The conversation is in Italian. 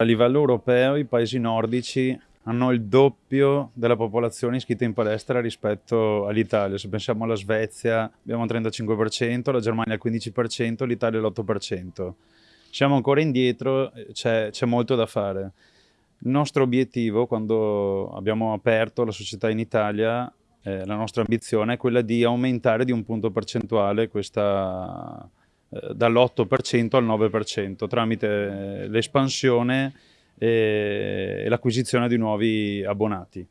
A livello europeo i paesi nordici hanno il doppio della popolazione iscritta in palestra rispetto all'Italia. Se pensiamo alla Svezia abbiamo il 35%, la Germania il 15%, l'Italia l'8%. Siamo ancora indietro, c'è molto da fare. Il nostro obiettivo quando abbiamo aperto la società in Italia, eh, la nostra ambizione è quella di aumentare di un punto percentuale questa, eh, dall'8% al 9% tramite eh, l'espansione e l'acquisizione di nuovi abbonati.